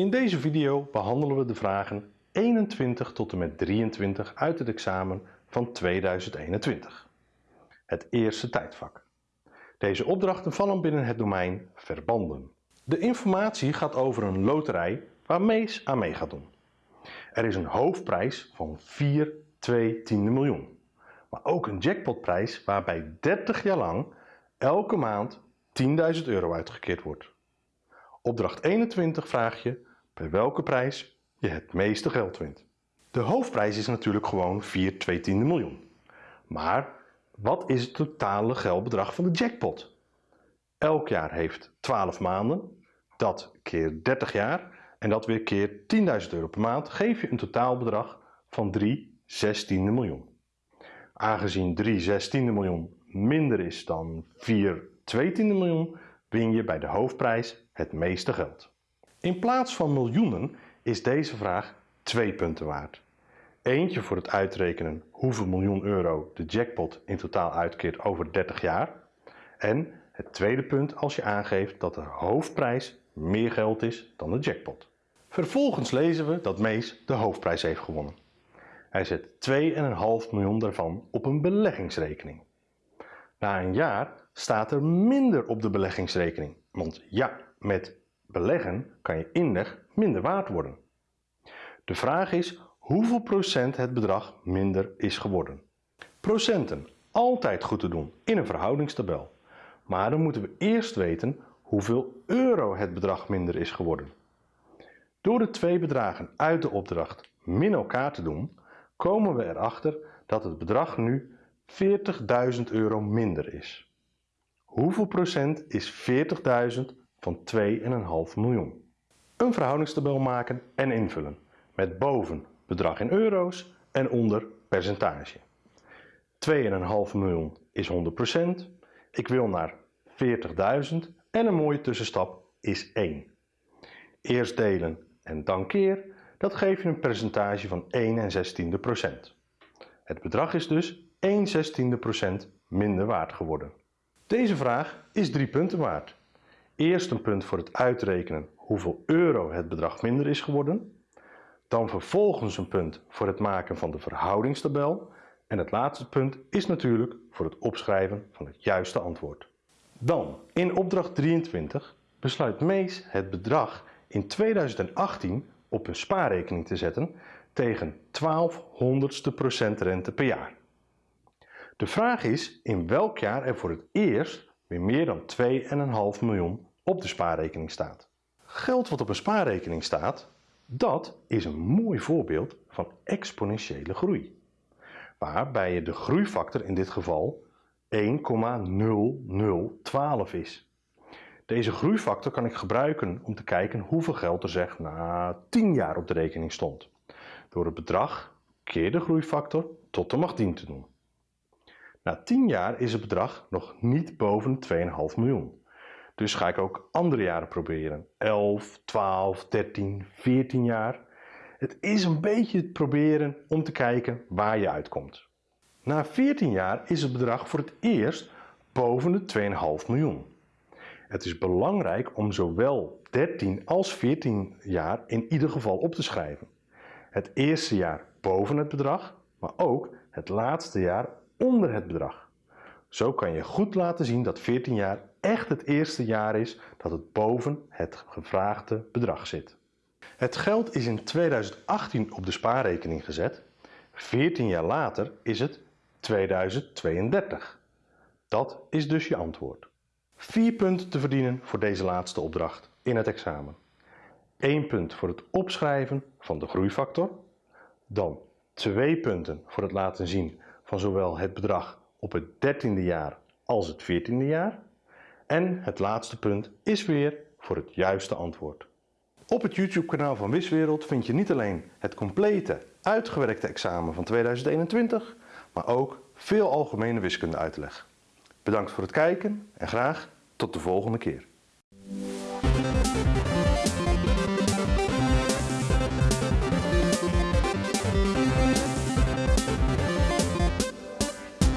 In deze video behandelen we de vragen 21 tot en met 23 uit het examen van 2021. Het eerste tijdvak. Deze opdrachten vallen binnen het domein verbanden. De informatie gaat over een loterij waar Mees aan mee gaat doen. Er is een hoofdprijs van 4 2 tiende miljoen. Maar ook een jackpotprijs waarbij 30 jaar lang elke maand 10.000 euro uitgekeerd wordt. Opdracht 21 vraag je bij welke prijs je het meeste geld wint. De hoofdprijs is natuurlijk gewoon 4 2 tiende miljoen. Maar wat is het totale geldbedrag van de jackpot? Elk jaar heeft 12 maanden, dat keer 30 jaar en dat weer keer 10.000 euro per maand geef je een totaalbedrag van 3 zestiende miljoen. Aangezien 3 zestiende miljoen minder is dan 4 tweetiende miljoen, win je bij de hoofdprijs het meeste geld. In plaats van miljoenen is deze vraag twee punten waard. Eentje voor het uitrekenen hoeveel miljoen euro de jackpot in totaal uitkeert over 30 jaar. En het tweede punt als je aangeeft dat de hoofdprijs meer geld is dan de jackpot. Vervolgens lezen we dat Mees de hoofdprijs heeft gewonnen. Hij zet 2,5 miljoen daarvan op een beleggingsrekening. Na een jaar staat er minder op de beleggingsrekening, want ja, met beleggen kan je inleg minder waard worden. De vraag is hoeveel procent het bedrag minder is geworden. Procenten, altijd goed te doen in een verhoudingstabel. Maar dan moeten we eerst weten hoeveel euro het bedrag minder is geworden. Door de twee bedragen uit de opdracht min elkaar te doen, komen we erachter dat het bedrag nu 40.000 euro minder is. Hoeveel procent is 40.000 van 2,5 miljoen? Een verhoudingstabel maken en invullen, met boven bedrag in euro's en onder percentage. 2,5 miljoen is 100%, ik wil naar 40.000 en een mooie tussenstap is 1. Eerst delen en dan keer, dat geeft je een percentage van 1 16 procent. Het bedrag is dus 1 16 procent minder waard geworden. Deze vraag is 3 punten waard. Eerst een punt voor het uitrekenen hoeveel euro het bedrag minder is geworden. Dan vervolgens een punt voor het maken van de verhoudingstabel. En het laatste punt is natuurlijk voor het opschrijven van het juiste antwoord. Dan, in opdracht 23 besluit Mees het bedrag in 2018 op een spaarrekening te zetten tegen 12 honderdste procent rente per jaar. De vraag is in welk jaar er voor het eerst weer meer dan 2,5 miljoen op de spaarrekening staat. Geld wat op een spaarrekening staat, dat is een mooi voorbeeld van exponentiële groei. Waarbij je de groeifactor in dit geval 1,0012 is. Deze groeifactor kan ik gebruiken om te kijken hoeveel geld er zeg na 10 jaar op de rekening stond. Door het bedrag keer de groeifactor tot de macht 10 te doen. Na 10 jaar is het bedrag nog niet boven 2,5 miljoen. Dus ga ik ook andere jaren proberen. 11, 12, 13, 14 jaar. Het is een beetje het proberen om te kijken waar je uitkomt. Na 14 jaar is het bedrag voor het eerst boven de 2,5 miljoen. Het is belangrijk om zowel 13 als 14 jaar in ieder geval op te schrijven. Het eerste jaar boven het bedrag, maar ook het laatste jaar onder het bedrag. Zo kan je goed laten zien dat 14 jaar echt het eerste jaar is dat het boven het gevraagde bedrag zit. Het geld is in 2018 op de spaarrekening gezet. 14 jaar later is het 2032. Dat is dus je antwoord. 4 punten te verdienen voor deze laatste opdracht in het examen. 1 punt voor het opschrijven van de groeifactor. Dan 2 punten voor het laten zien van zowel het bedrag op het 13e jaar als het 14e jaar. En het laatste punt is weer voor het juiste antwoord. Op het YouTube kanaal van Wiswereld vind je niet alleen het complete uitgewerkte examen van 2021, maar ook veel algemene wiskunde uitleg. Bedankt voor het kijken en graag tot de volgende keer.